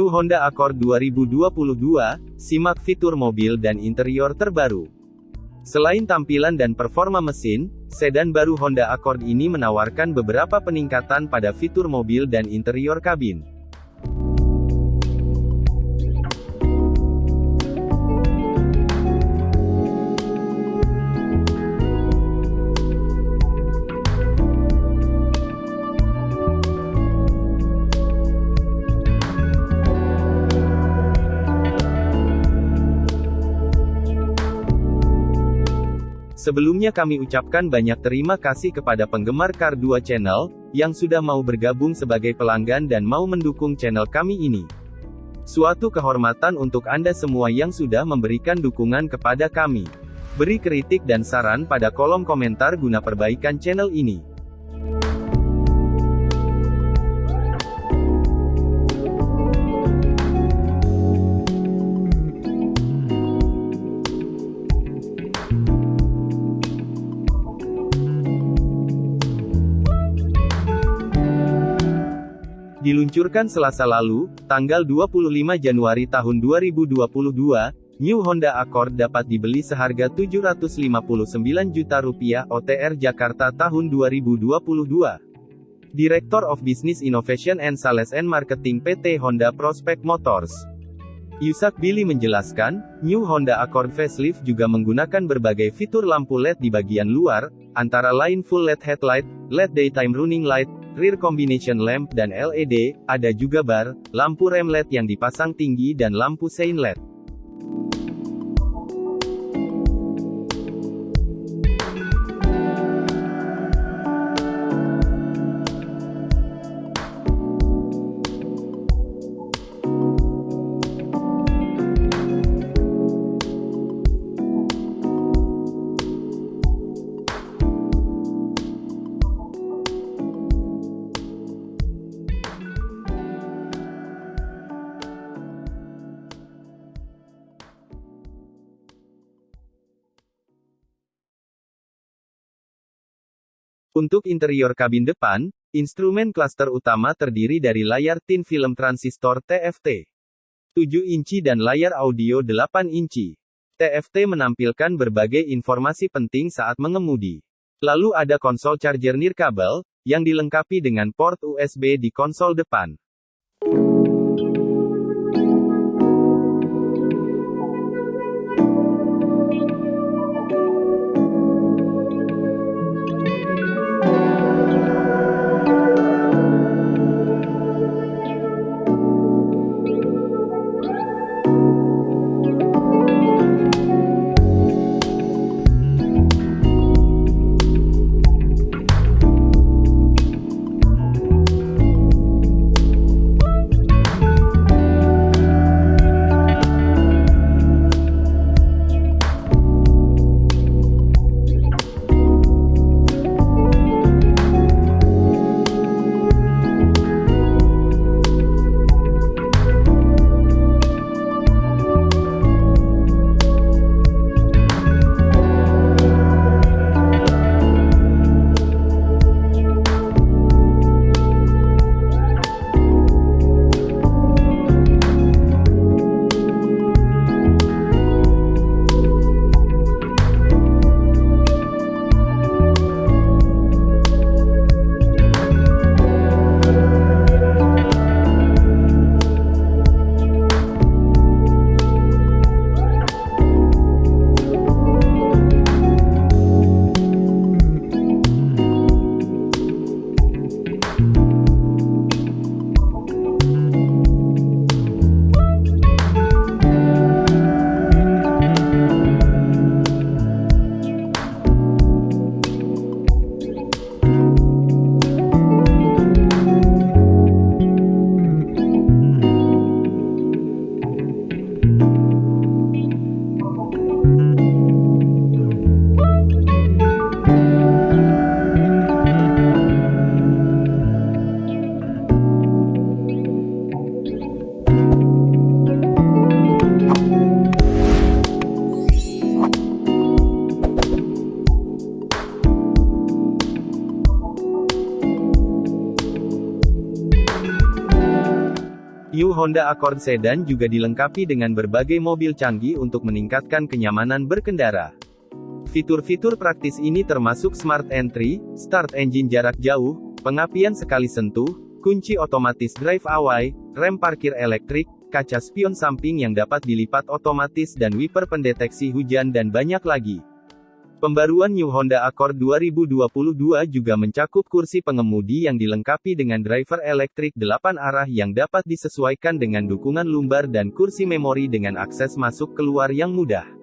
New Honda Accord 2022, simak fitur mobil dan interior terbaru. Selain tampilan dan performa mesin, sedan baru Honda Accord ini menawarkan beberapa peningkatan pada fitur mobil dan interior kabin. Sebelumnya kami ucapkan banyak terima kasih kepada penggemar Car 2 Channel, yang sudah mau bergabung sebagai pelanggan dan mau mendukung channel kami ini. Suatu kehormatan untuk Anda semua yang sudah memberikan dukungan kepada kami. Beri kritik dan saran pada kolom komentar guna perbaikan channel ini. Diluncurkan selasa lalu, tanggal 25 Januari tahun 2022, New Honda Accord dapat dibeli seharga 759 juta rupiah OTR Jakarta tahun 2022. Director of Business Innovation and Sales and Marketing PT Honda Prospect Motors. Yusak Billy menjelaskan, New Honda Accord facelift juga menggunakan berbagai fitur lampu LED di bagian luar, antara lain full LED headlight, LED daytime running light, rear combination lamp dan LED, ada juga bar, lampu rem LED yang dipasang tinggi dan lampu sein LED. Untuk interior kabin depan, instrumen klaster utama terdiri dari layar tin film transistor TFT 7 inci dan layar audio 8 inci. TFT menampilkan berbagai informasi penting saat mengemudi. Lalu ada konsol charger nirkabel, yang dilengkapi dengan port USB di konsol depan. Honda Accord Sedan juga dilengkapi dengan berbagai mobil canggih untuk meningkatkan kenyamanan berkendara. Fitur-fitur praktis ini termasuk Smart Entry, Start Engine jarak jauh, pengapian sekali sentuh, kunci otomatis drive away, rem parkir elektrik, kaca spion samping yang dapat dilipat otomatis dan wiper pendeteksi hujan dan banyak lagi. Pembaruan New Honda Accord 2022 juga mencakup kursi pengemudi yang dilengkapi dengan driver elektrik 8 arah yang dapat disesuaikan dengan dukungan lumbar dan kursi memori dengan akses masuk keluar yang mudah.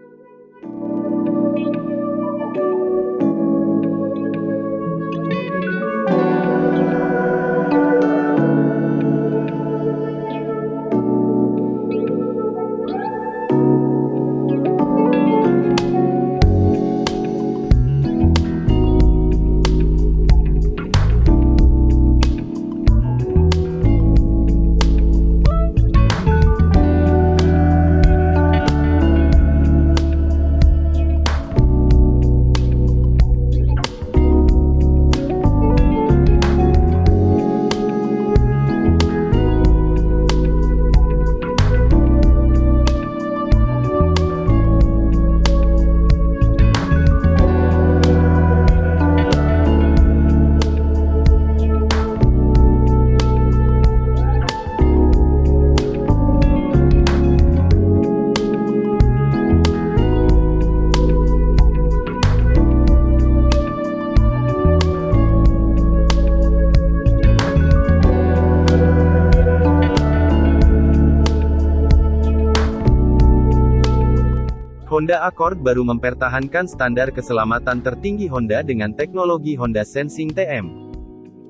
Honda Accord baru mempertahankan standar keselamatan tertinggi Honda dengan teknologi Honda Sensing TM.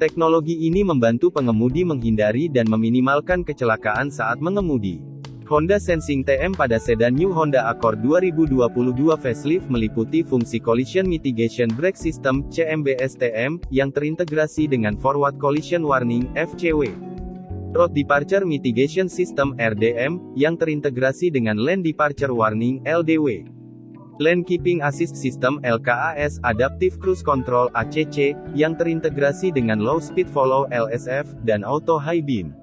Teknologi ini membantu pengemudi menghindari dan meminimalkan kecelakaan saat mengemudi. Honda Sensing TM pada sedan New Honda Accord 2022 facelift meliputi fungsi Collision Mitigation Brake System (CMBS TM) yang terintegrasi dengan Forward Collision Warning (FCW). Road Departure Mitigation System RDM, yang terintegrasi dengan Lane Departure Warning LDW. Lane Keeping Assist System LKAS Adaptive Cruise Control ACC, yang terintegrasi dengan Low Speed Follow LSF, dan Auto High Beam.